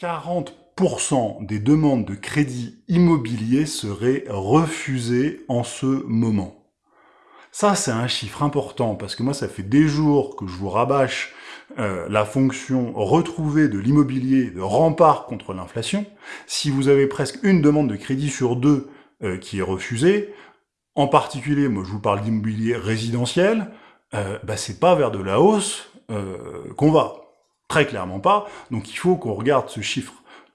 40% des demandes de crédit immobilier seraient refusées en ce moment. Ça, c'est un chiffre important, parce que moi, ça fait des jours que je vous rabâche euh, la fonction retrouvée de l'immobilier de rempart contre l'inflation. Si vous avez presque une demande de crédit sur deux euh, qui est refusée, en particulier, moi je vous parle d'immobilier résidentiel, euh, bah, c'est pas vers de la hausse euh, qu'on va. Très clairement pas. Donc il faut qu'on regarde ce chiffre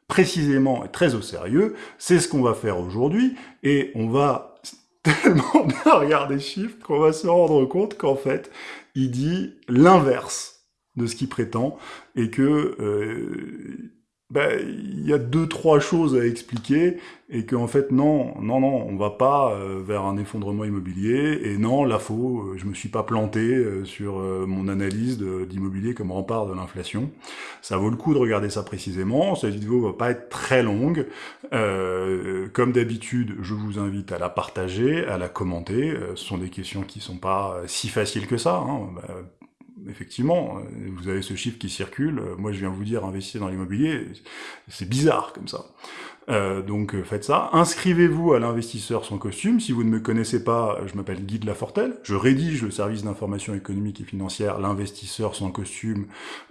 précisément et très au sérieux. C'est ce qu'on va faire aujourd'hui. Et on va tellement bien regarder ce chiffre qu'on va se rendre compte qu'en fait, il dit l'inverse de ce qu'il prétend et que euh, ben, il y a deux, trois choses à expliquer, et qu'en fait, non, non, non, on va pas euh, vers un effondrement immobilier, et non, là, faux, euh, je me suis pas planté euh, sur mon analyse d'immobilier comme rempart de l'inflation. Ça vaut le coup de regarder ça précisément, cette vidéo va pas être très longue. comme d'habitude, je vous invite à la partager, à la commenter, ce sont des questions qui sont pas si faciles que ça, hein. Ben, effectivement, euh, vous avez ce chiffre qui circule, euh, moi je viens vous dire investissez dans l'immobilier, c'est bizarre comme ça. Euh, donc faites ça. Inscrivez-vous à l'investisseur sans costume. Si vous ne me connaissez pas, je m'appelle Guy de Lafortelle. Je rédige le service d'information économique et financière, l'investisseur sans costume.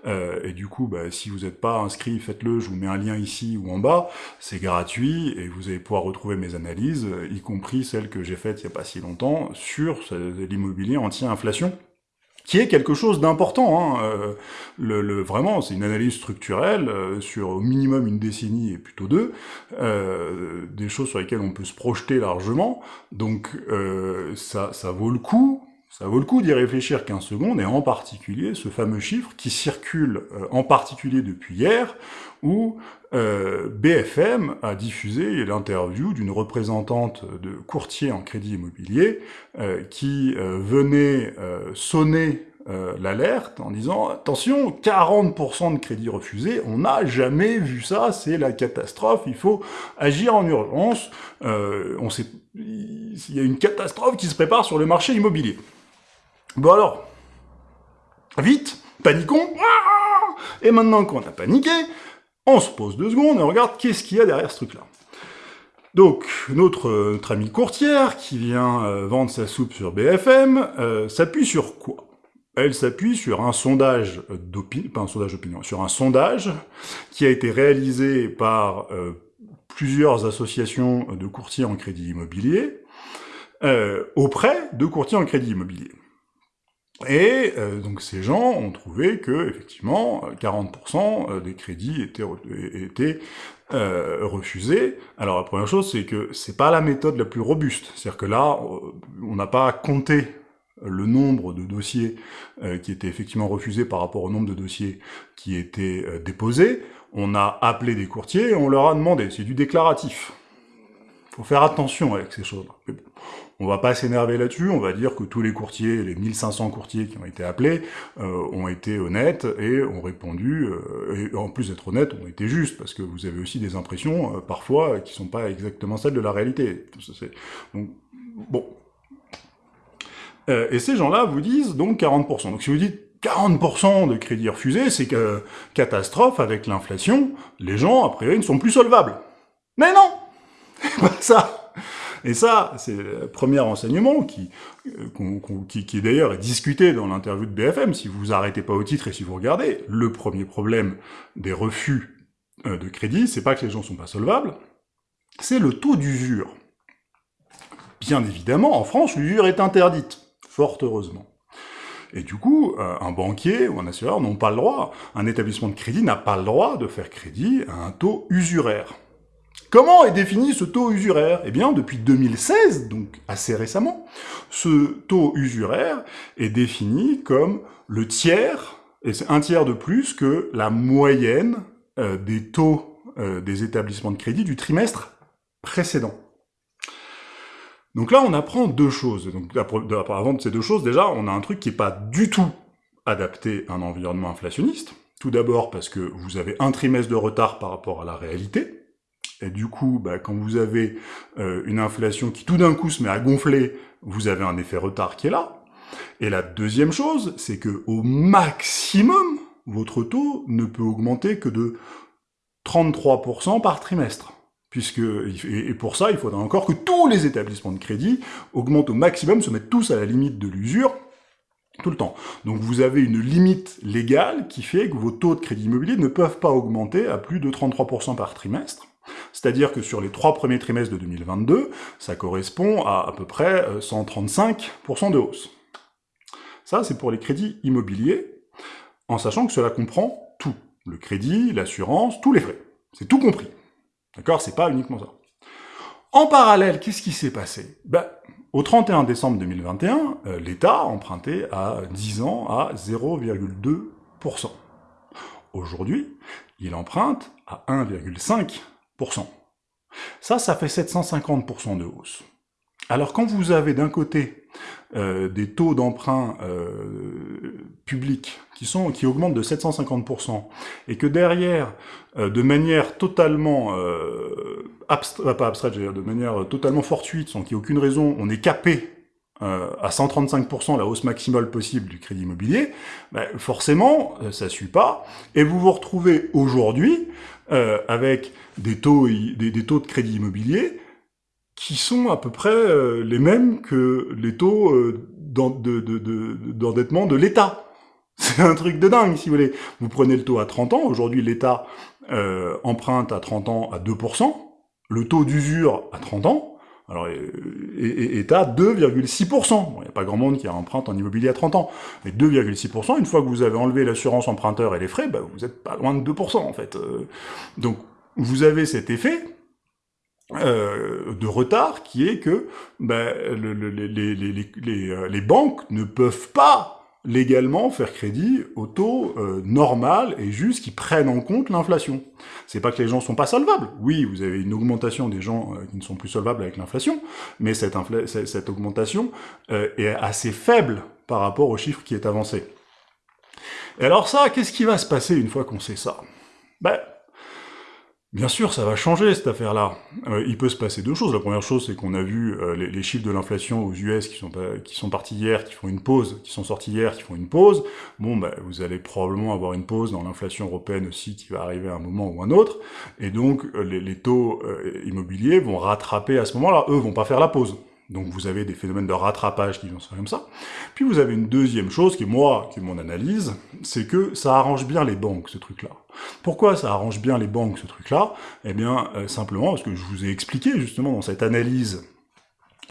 et du coup, bah, si vous n'êtes pas inscrit, faites-le. Je vous mets un lien ici ou en bas. C'est gratuit et vous allez pouvoir retrouver mes analyses, y compris celles que j'ai faites il n'y a pas si longtemps, sur l'immobilier anti-inflation qui est quelque chose d'important. Hein. Euh, le, vraiment, c'est une analyse structurelle euh, sur au minimum une décennie et plutôt deux, euh, des choses sur lesquelles on peut se projeter largement. Donc ça, ça vaut le coup. Ça vaut le coup d'y réfléchir 15 secondes, et en particulier ce fameux chiffre qui circule en particulier depuis hier, où euh, BFM a diffusé l'interview d'une représentante de courtier en crédit immobilier euh, qui euh, venait sonner l'alerte en disant « Attention, 40% de crédits refusés, on n'a jamais vu ça, c'est la catastrophe, il faut agir en urgence, on sait, il y a une catastrophe qui se prépare sur le marché immobilier. » Bon alors, vite, paniquons Et maintenant qu'on a paniqué, on se pose deux secondes et on regarde qu'est-ce qu'il y a derrière ce truc-là. Donc, notre, ami courtière, qui vient euh, vendre sa soupe sur BFM, euh, s'appuie sur quoi? Elle s'appuie sur un sondage d'opinion, pas un sondage d'opinion, sur un sondage qui a été réalisé par euh, plusieurs associations de courtiers en crédit immobilier, auprès de courtiers en crédit immobilier. Et euh, donc ces gens ont trouvé que effectivement 40% euh, des crédits étaient, euh, refusés. Alors la première chose, c'est que c'est pas la méthode la plus robuste. C'est-à-dire que là, on n'a pas compté le nombre de dossiers qui étaient effectivement refusés par rapport au nombre de dossiers qui étaient déposés. On a appelé des courtiers et on leur a demandé. C'est du déclaratif. faut faire attention avec ces choses-là. On va pas s'énerver là-dessus, on va dire que tous les courtiers, les 1500 courtiers qui ont été appelés, euh, ont été honnêtes et ont répondu, euh, et en plus d'être honnêtes, ont été justes, parce que vous avez aussi des impressions, euh, parfois, qui sont pas exactement celles de la réalité. Donc, bon. Et ces gens-là vous disent donc 40%. Donc si vous dites 40% de crédits refusés, c'est que catastrophe avec l'inflation, les gens, a priori, ne sont plus solvables. Mais non pas ça et ça, c'est le premier enseignement qui, euh, qui, qui d'ailleurs est discuté dans l'interview de BFM, si vous arrêtez pas au titre et si vous regardez, le premier problème des refus euh, de crédit, c'est pas que les gens sont pas solvables, c'est le taux d'usure. Bien évidemment, en France, l'usure est interdite, fort heureusement. Et du coup, euh, un banquier ou un assureur n'ont pas le droit, un établissement de crédit n'a pas le droit de faire crédit à un taux usuraire. Comment est défini ce taux usuraire? Eh bien, depuis 2016, donc assez récemment, ce taux usuraire est défini comme le tiers, et c'est un tiers de plus que la moyenne euh, des taux euh, des établissements de crédit du trimestre précédent. Donc là, on apprend deux choses. Donc, avant de ces deux choses, déjà, on a un truc qui n'est pas du tout adapté à un environnement inflationniste. Tout d'abord parce que vous avez un trimestre de retard par rapport à la réalité, et du coup, bah, quand vous avez euh, une inflation qui tout d'un coup se met à gonfler, vous avez un effet retard qui est là. Et la deuxième chose, c'est que au maximum, votre taux ne peut augmenter que de 33% par trimestre. Puisque, et pour ça, il faudra encore que tous les établissements de crédit augmentent au maximum, se mettent tous à la limite de l'usure, tout le temps. Donc vous avez une limite légale qui fait que vos taux de crédit immobilier ne peuvent pas augmenter à plus de 33% par trimestre. C'est-à-dire que sur les trois premiers trimestres de 2022, ça correspond à à peu près 135% euh, de hausse. Ça, c'est pour les crédits immobiliers, en sachant que cela comprend tout. Le crédit, l'assurance, tous les frais. C'est tout compris. D'accord C'est pas uniquement ça. En parallèle, qu'est-ce qui s'est passé? Ben, Au 31 décembre 2021, euh, l'État empruntait à 10 ans à 0,2%. Aujourd'hui, il emprunte à 1,5%. Ça, ça fait 750% de hausse. Alors quand vous avez d'un côté euh, des taux d'emprunt euh, publics qui, sont, qui augmentent de 750%, et que derrière, euh, de manière totalement abstraite, pas abstraite, de manière totalement fortuite, sans qu'il n'y ait aucune raison, on est capé à 135% la hausse maximale possible du crédit immobilier, ben, forcément, ça suit pas, et vous vous retrouvez aujourd'hui avec des taux, des, taux de crédit immobilier qui sont à peu près euh, les mêmes que les taux euh, d'endettement de, l'État. C'est un truc de dingue, si vous voulez. Vous prenez le taux à 30 ans, aujourd'hui l'État euh, emprunte à 30 ans à 2%, le taux d'usure à 30 ans, alors, est, à 2,6%. Il n'y a pas grand monde qui emprunte en immobilier à 30 ans. Mais 2,6%, une fois que vous avez enlevé l'assurance emprunteur et les frais, bah, vous n'êtes pas loin de 2% en fait. Donc, vous avez cet effet, euh, de retard qui est que ben, euh, les, banques ne peuvent pas légalement faire crédit au taux euh, normal et juste qui prennent en compte l'inflation. C'est pas que les gens sont pas solvables. Oui, vous avez une augmentation des gens qui ne sont plus solvables avec l'inflation, mais cette, cette augmentation est assez faible par rapport au chiffre qui est avancé. Et alors ça, qu'est-ce qui va se passer une fois qu'on sait ça? Ben, Bien sûr, ça va changer cette affaire-là. Euh, il peut se passer deux choses. La première chose, c'est qu'on a vu euh, les, chiffres de l'inflation aux US qui sont, qui sont partis hier, qui font une pause, qui sont sortis hier, qui font une pause. Bon, bah, vous allez probablement avoir une pause dans l'inflation européenne aussi qui va arriver à un moment ou un autre. Et donc, euh, les, les, taux immobiliers vont rattraper à ce moment-là. Eux vont pas faire la pause. Donc vous avez des phénomènes de rattrapage qui vont se faire comme ça. Puis vous avez une deuxième chose, qui est moi, qui est mon analyse, c'est que ça arrange bien les banques, ce truc-là. Pourquoi ça arrange bien les banques, ce truc-là? Eh bien, euh, simplement parce que je vous ai expliqué, justement, dans cette analyse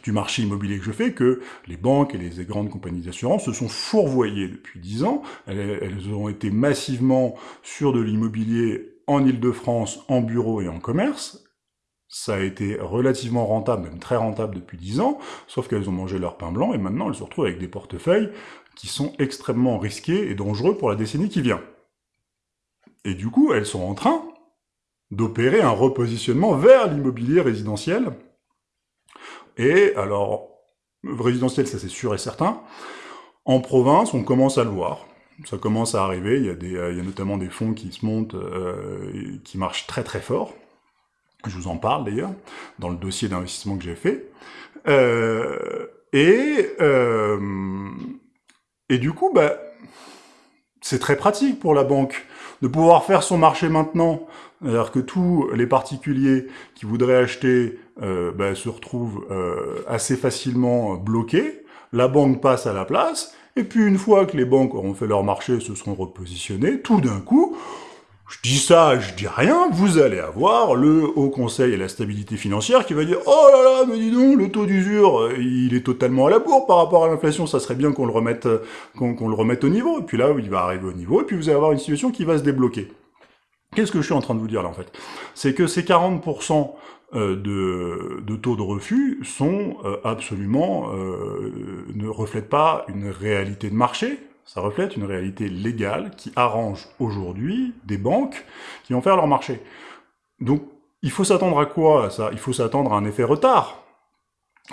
du marché immobilier que je fais, que les banques et les grandes compagnies d'assurance se sont fourvoyées depuis dix ans. Elles, elles ont été massivement sur de l'immobilier en Ile-de-France, en bureau et en commerce, ça a été relativement rentable, même très rentable depuis 10 ans, sauf qu'elles ont mangé leur pain blanc, et maintenant elles se retrouvent avec des portefeuilles qui sont extrêmement risqués et dangereux pour la décennie qui vient. Et du coup, elles sont en train d'opérer un repositionnement vers l'immobilier résidentiel. Et alors, résidentiel, ça c'est sûr et certain. En province, on commence à le voir. Ça commence à arriver, il y a, des, il y a notamment des fonds qui se montent, euh, qui marchent très très fort. Je vous en parle d'ailleurs, dans le dossier d'investissement que j'ai fait. Euh, et, euh, et du coup, bah, c'est très pratique pour la banque de pouvoir faire son marché maintenant. C'est-à-dire que tous les particuliers qui voudraient acheter euh, bah, se retrouvent assez facilement bloqués. La banque passe à la place. Et puis une fois que les banques auront fait leur marché, se seront repositionnées, tout d'un coup, je dis ça, je dis rien, vous allez avoir le Haut Conseil et la stabilité financière qui va dire « Oh là là, mais dis donc, le taux d'usure, euh, il est totalement à la bourre par rapport à l'inflation, ça serait bien qu'on le remette euh, qu'on le remette au niveau. » Et puis là, il va arriver au niveau, et puis vous allez avoir une situation qui va se débloquer. Qu'est-ce que je suis en train de vous dire là, en fait? C'est que ces 40% euh, de, de, taux de refus sont absolument... ne reflètent pas une réalité de marché, ça reflète une réalité légale qui arrange aujourd'hui des banques qui vont faire leur marché. Donc, il faut s'attendre à quoi ça? Il faut s'attendre à un effet retard.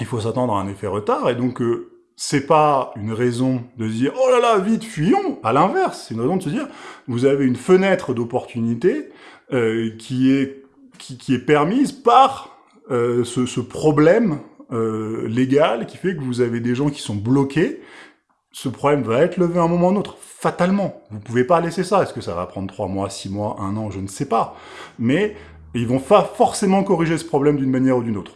Il faut s'attendre à un effet retard, et donc euh, c'est pas une raison de se dire « Oh là là, vite, fuyons !» À l'inverse, c'est une raison de se dire « Vous avez une fenêtre d'opportunité euh, qui, est, qui, est permise par euh, ce, ce, problème légal qui fait que vous avez des gens qui sont bloqués ce problème va être levé à un moment ou un autre, fatalement. Vous pouvez pas laisser ça. Est-ce que ça va prendre trois mois, six mois, un an, je ne sais pas. Mais ils vont pas forcément corriger ce problème d'une manière ou d'une autre.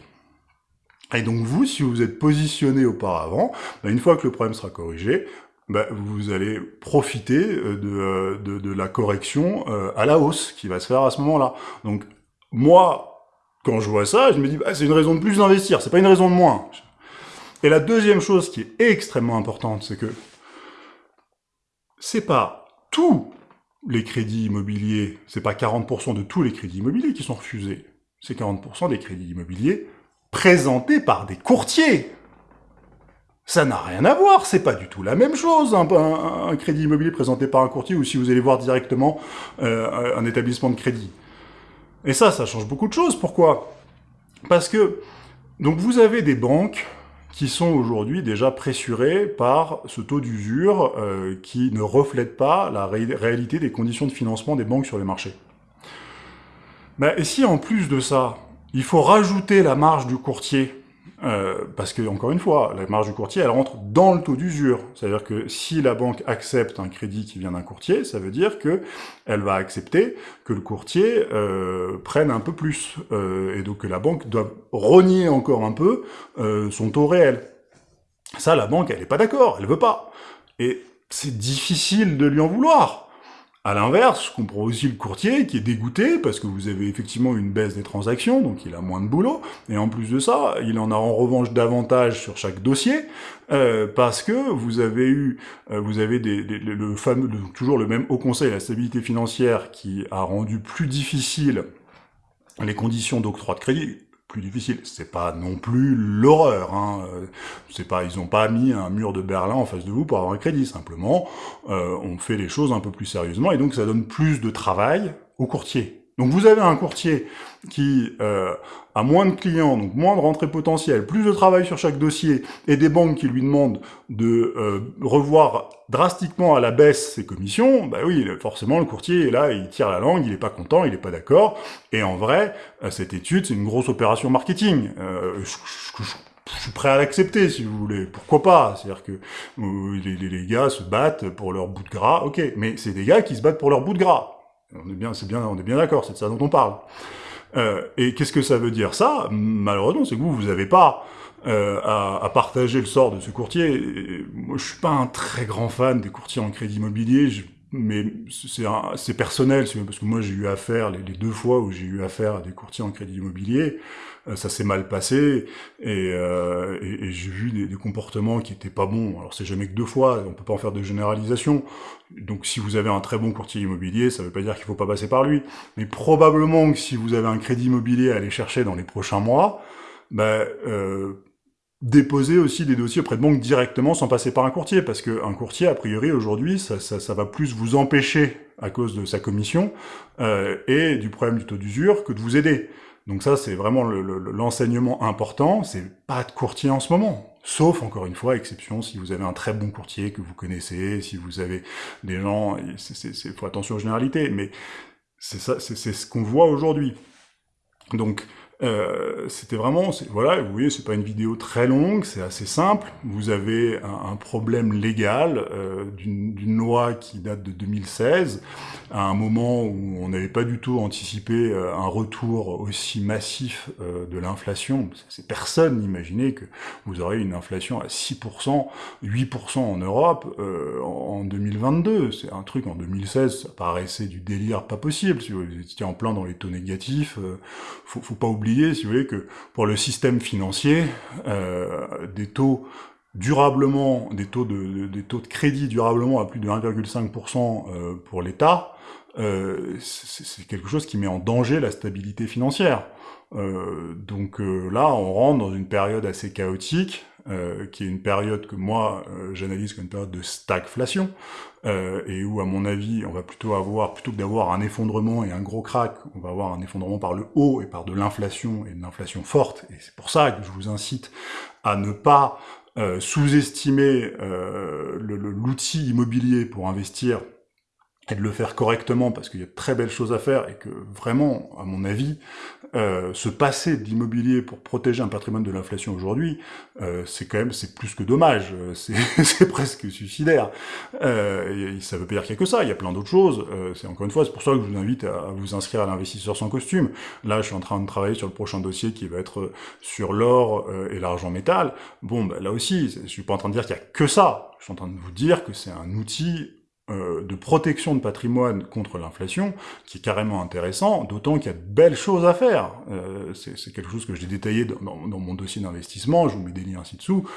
Et donc vous, si vous êtes positionné auparavant, bah, une fois que le problème sera corrigé, bah, vous allez profiter euh, euh, de, de, la correction euh, à la hausse qui va se faire à ce moment-là. Donc moi, quand je vois ça, je me dis, bah, c'est une raison de plus d'investir, c'est pas une raison de moins. Et la deuxième chose qui est extrêmement importante, c'est que c'est pas tous les crédits immobiliers, c'est pas 40% de tous les crédits immobiliers qui sont refusés, c'est 40% des crédits immobiliers présentés par des courtiers. Ça n'a rien à voir, c'est pas du tout la même chose, un, crédit immobilier présenté par un courtier ou si vous allez voir directement euh, un établissement de crédit. Et ça, ça change beaucoup de choses. Pourquoi? Parce que, donc vous avez des banques qui sont aujourd'hui déjà pressurés par ce taux d'usure euh, qui ne reflète pas la réalité des conditions de financement des banques sur les marchés. Ben, et si en plus de ça, il faut rajouter la marge du courtier euh, parce que, encore une fois, la marge du courtier, elle rentre dans le taux d'usure. C'est-à-dire que si la banque accepte un crédit qui vient d'un courtier, ça veut dire que elle va accepter que le courtier euh, prenne un peu plus. Euh, et donc que la banque doit renier encore un peu euh, son taux réel. Ça, la banque, elle n'est pas d'accord, elle veut pas. Et c'est difficile de lui en vouloir. À l'inverse, je comprends aussi le courtier qui est dégoûté parce que vous avez effectivement une baisse des transactions, donc il a moins de boulot, et en plus de ça, il en a en revanche davantage sur chaque dossier euh, parce que vous avez eu, euh, vous avez le fameux, toujours le même Haut Conseil à la stabilité financière qui a rendu plus difficile les conditions d'octroi de crédit difficile. C'est pas non plus l'horreur. Hein. C'est pas, ils ont pas mis un mur de Berlin en face de vous pour avoir un crédit. Simplement, euh, on fait les choses un peu plus sérieusement et donc ça donne plus de travail aux courtiers. Donc vous avez un courtier qui euh, a moins de clients, donc moins de rentrées potentielles, plus de travail sur chaque dossier, et des banques qui lui demandent de euh, revoir drastiquement à la baisse ses commissions, bah oui, forcément le courtier est là, il tire la langue, il est pas content, il est pas d'accord, et en vrai, euh, cette étude, c'est une grosse opération marketing. Je, suis prêt à l'accepter, si vous voulez. Pourquoi pas? C'est-à-dire que les, les gars se battent pour leur bout de gras, ok, mais c'est des gars qui se battent pour leur bout de gras. On est bien, c'est bien, on est bien d'accord, c'est de ça dont on parle. Euh, et qu'est-ce que ça veut dire ça? Malheureusement, c'est que vous, vous n'avez pas euh, à, à, partager le sort de ce courtier. moi, je suis pas un très grand fan des courtiers en crédit immobilier. Mais c'est personnel, parce que moi j'ai eu affaire, les, deux fois où j'ai eu affaire à des courtiers en crédit immobilier, euh, ça s'est mal passé, et, euh, et, j'ai vu des, comportements qui étaient pas bons. Alors c'est jamais que deux fois, on peut pas en faire de généralisation. Donc si vous avez un très bon courtier immobilier, ça veut pas dire qu'il faut pas passer par lui. Mais probablement que si vous avez un crédit immobilier à aller chercher dans les prochains mois, ben, euh, déposer aussi des dossiers auprès de banques directement sans passer par un courtier, parce qu'un courtier, a priori, aujourd'hui, ça, ça, ça, va plus vous empêcher à cause de sa commission euh, et du problème du taux d'usure que de vous aider. Donc ça, c'est vraiment l'enseignement le, important, c'est pas de courtier en ce moment. Sauf, encore une fois, exception, si vous avez un très bon courtier que vous connaissez, si vous avez des gens, il faut attention aux généralités, mais c'est ce qu'on voit aujourd'hui. Donc, euh, c'était vraiment, voilà, vous voyez, c'est pas une vidéo très longue, c'est assez simple. Vous avez un, problème légal euh, d'une loi qui date de 2016, à un moment où on n'avait pas du tout anticipé euh, un retour aussi massif euh, de l'inflation. Personne n'imaginait que vous auriez une inflation à 6%, 8% en Europe euh, en 2022. C'est un truc en 2016, ça paraissait du délire pas possible. Si vous étiez en plein dans les taux négatifs, faut, faut pas oublier si vous voulez, que pour le système financier, euh, des taux durablement, des taux de, des taux de crédit durablement à plus de 1,5% euh, pour l'État, euh, c'est quelque chose qui met en danger la stabilité financière. Donc là, on rentre dans une période assez chaotique, qui est une période que moi j'analyse comme une période de stagflation, euh, et où à mon avis on va plutôt avoir, plutôt que d'avoir un effondrement et un gros crack, on va avoir un effondrement par le haut et par de l'inflation, et de l'inflation forte, et c'est pour ça que je vous incite à ne pas sous-estimer l'outil immobilier pour investir et de le faire correctement parce qu'il y a de très belles choses à faire et que vraiment, à mon avis, euh, se passer de l'immobilier pour protéger un patrimoine de l'inflation aujourd'hui, euh, c'est quand même, c'est plus que dommage, euh, c'est presque suicidaire. Euh, ça veut pas dire qu'il y a que ça, il y a plein d'autres choses. Euh, c'est encore une fois, c'est pour ça que je vous invite à, vous inscrire à l'investisseur sans costume. Là, je suis en train de travailler sur le prochain dossier qui va être sur l'or et l'argent métal. Bon, bah, là aussi, je suis pas en train de dire qu'il y a que ça. Je suis en train de vous dire que c'est un outil euh, de protection de patrimoine contre l'inflation, qui est carrément intéressant, d'autant qu'il y a de belles choses à faire. Euh, c'est quelque chose que j'ai détaillé dans, mon dossier d'investissement, je vous mets des liens ci-dessous,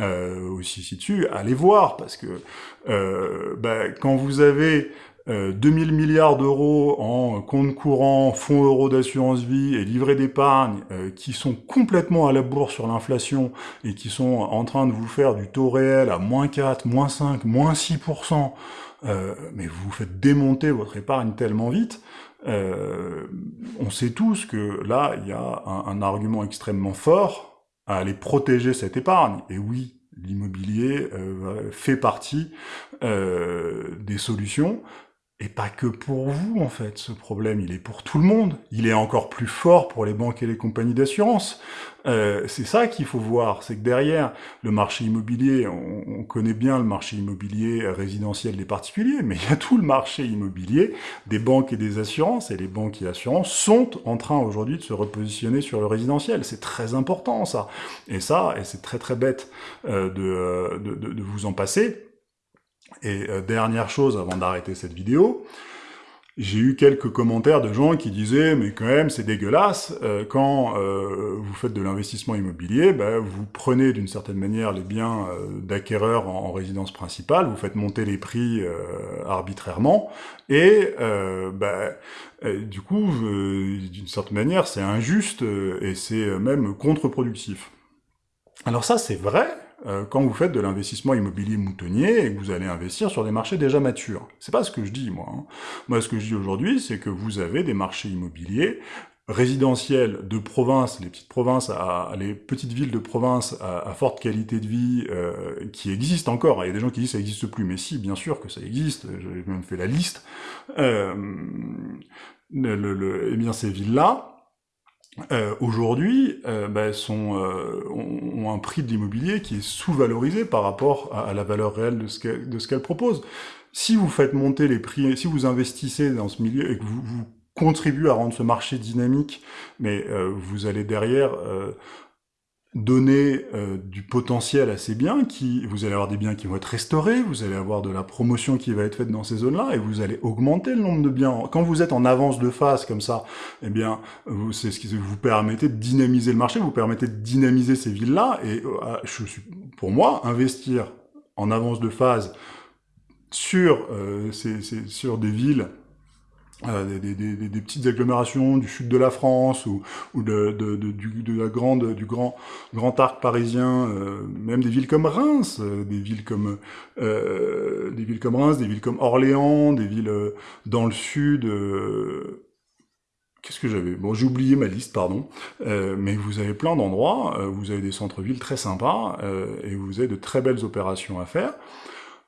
euh, aussi ci-dessus, allez voir, parce que bah, quand vous avez euh, 2000 milliards d'euros en compte courant, fonds euros d'assurance vie et livrets d'épargne qui sont complètement à la bourse sur l'inflation et qui sont en train de vous faire du taux réel à moins 4, moins 5, moins 6%, euh, mais vous vous faites démonter votre épargne tellement vite, euh, on sait tous que là, il y a un, argument extrêmement fort à aller protéger cette épargne. Et oui, l'immobilier euh, fait partie euh, des solutions, et pas que pour vous, en fait, ce problème, il est pour tout le monde. Il est encore plus fort pour les banques et les compagnies d'assurance. Euh, c'est ça qu'il faut voir, c'est que derrière le marché immobilier, on, on, connaît bien le marché immobilier résidentiel des particuliers, mais il y a tout le marché immobilier des banques et des assurances, et les banques et assurances sont en train aujourd'hui de se repositionner sur le résidentiel. C'est très important, ça. Et ça, et c'est très très bête euh, de, de, de vous en passer, et euh, dernière chose avant d'arrêter cette vidéo, j'ai eu quelques commentaires de gens qui disaient « mais quand même, c'est dégueulasse, euh, quand euh, vous faites de l'investissement immobilier, bah, vous prenez d'une certaine manière les biens d'acquéreurs en, en, résidence principale, vous faites monter les prix arbitrairement, et bah, du coup, d'une certaine manière, c'est injuste et c'est même contre-productif. » Alors ça, c'est vrai, euh, quand vous faites de l'investissement immobilier moutonnier et que vous allez investir sur des marchés déjà matures. C'est pas ce que je dis, moi. Hein. Moi, ce que je dis aujourd'hui, c'est que vous avez des marchés immobiliers résidentiels de province, les petites provinces, à, les petites villes de province à, forte qualité de vie euh, qui existent encore. Il y a des gens qui disent que ça n'existe plus, mais si, bien sûr que ça existe, j'ai même fait la liste. Euh, le, le, eh bien, ces villes-là, euh, aujourd'hui euh, bah, euh, ont, un prix de l'immobilier qui est sous-valorisé par rapport à, la valeur réelle de ce qu'elle propose. Si vous faites monter les prix, si vous investissez dans ce milieu et que vous, vous contribuez à rendre ce marché dynamique, mais euh, vous allez derrière euh, donner euh, du potentiel à ces biens, qui, vous allez avoir des biens qui vont être restaurés, vous allez avoir de la promotion qui va être faite dans ces zones-là, et vous allez augmenter le nombre de biens. Quand vous êtes en avance de phase comme ça, eh bien, c'est ce qui vous permettez de dynamiser le marché, vous permettez de dynamiser ces villes-là, et euh, je suis, pour moi, investir en avance de phase sur, euh, ces, sur des villes euh, des, des, des, des, petites agglomérations du sud de la France ou, ou de, de, de, du, de la grande, du grand, grand arc parisien, euh, même des villes comme Reims, euh, des villes comme euh, des villes comme Reims, des villes comme Orléans, des villes euh, dans le sud. Qu'est-ce que j'avais? Bon, j'ai oublié ma liste, pardon. mais vous avez plein d'endroits, vous avez des centres-villes très sympas et vous avez de très belles opérations à faire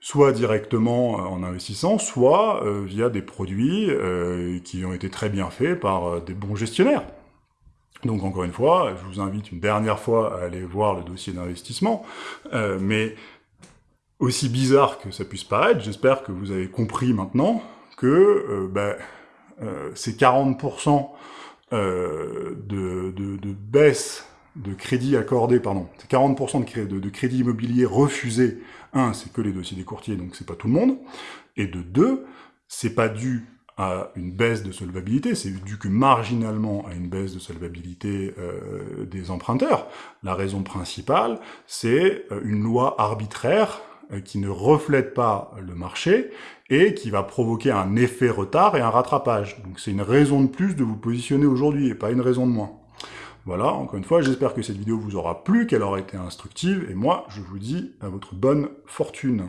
soit directement euh, en investissant, soit euh, via des produits euh, qui ont été très bien faits par des bons gestionnaires. Donc encore une fois, je vous invite une dernière fois à aller voir le dossier d'investissement, mais aussi bizarre que ça puisse paraître, j'espère que vous avez compris maintenant que bah, ces 40% de, baisse de crédit accordé, pardon, c'est 40% de, crédit, de, de crédit immobilier refusé. Un, c'est que les dossiers des courtiers, donc c'est pas tout le monde. Et de deux, c'est pas dû à une baisse de solvabilité, c'est dû que marginalement à une baisse de solvabilité euh, des emprunteurs. La raison principale, c'est euh, une loi arbitraire euh, qui ne reflète pas le marché et qui va provoquer un effet retard et un rattrapage. Donc c'est une raison de plus de vous positionner aujourd'hui et pas une raison de moins. Voilà, encore une fois, j'espère que cette vidéo vous aura plu, qu'elle aura été instructive, et moi, je vous dis à votre bonne fortune.